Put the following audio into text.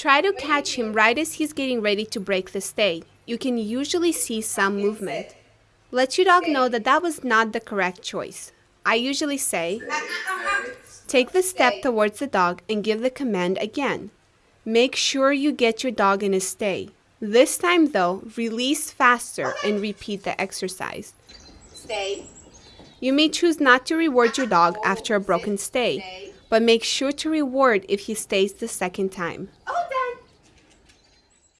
Try to catch him right as he's getting ready to break the stay. You can usually see some movement. Let your dog know that that was not the correct choice. I usually say, take the step towards the dog and give the command again. Make sure you get your dog in a stay. This time though, release faster and repeat the exercise. Stay. You may choose not to reward your dog after a broken stay, but make sure to reward if he stays the second time.